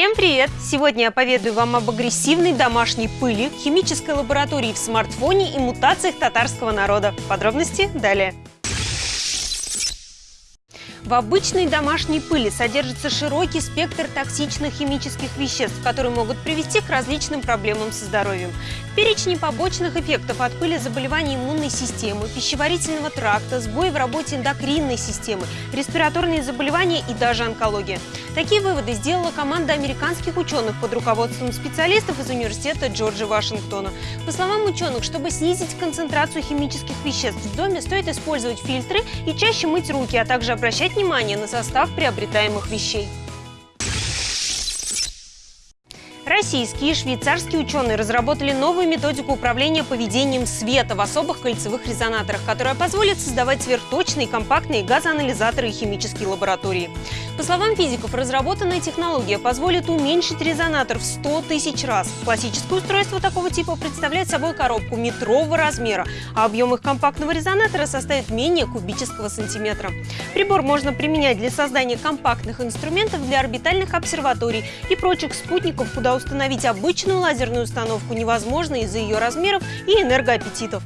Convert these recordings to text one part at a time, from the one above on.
Всем привет! Сегодня я поведаю вам об агрессивной домашней пыли, химической лаборатории в смартфоне и мутациях татарского народа. Подробности далее. В обычной домашней пыли содержится широкий спектр токсичных химических веществ, которые могут привести к различным проблемам со здоровьем. В перечне побочных эффектов от пыли заболевания иммунной системы, пищеварительного тракта, сбои в работе эндокринной системы, респираторные заболевания и даже онкология. Такие выводы сделала команда американских ученых под руководством специалистов из университета Джорджа Вашингтона. По словам ученых, чтобы снизить концентрацию химических веществ в доме, стоит использовать фильтры и чаще мыть руки, а также обращать внимание на состав приобретаемых вещей. Российские и швейцарские ученые разработали новую методику управления поведением света в особых кольцевых резонаторах, которая позволит создавать сверхточные компактные газоанализаторы и химические лаборатории. По словам физиков, разработанная технология позволит уменьшить резонатор в 100 тысяч раз. Классическое устройство такого типа представляет собой коробку метрового размера, а объем их компактного резонатора составит менее кубического сантиметра. Прибор можно применять для создания компактных инструментов для орбитальных обсерваторий и прочих спутников, куда установить обычную лазерную установку невозможно из-за ее размеров и энергоаппетитов.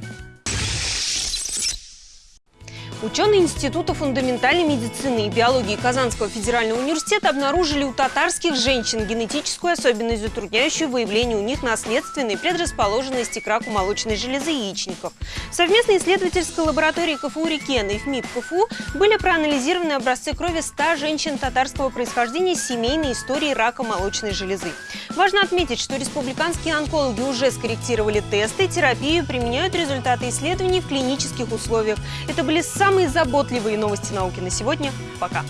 Ученые Института фундаментальной медицины и биологии Казанского федерального университета обнаружили у татарских женщин генетическую особенность, затрудняющую выявление у них наследственной предрасположенности к раку молочной железы яичников. В совместной исследовательской лаборатории КФУ Рикена и ФМИП КФУ были проанализированы образцы крови 100 женщин татарского происхождения с семейной историей рака молочной железы. Важно отметить, что республиканские онкологи уже скорректировали тесты, терапию применяют результаты исследований в клинических условиях. Это были самые заботливые новости науки на сегодня. Пока!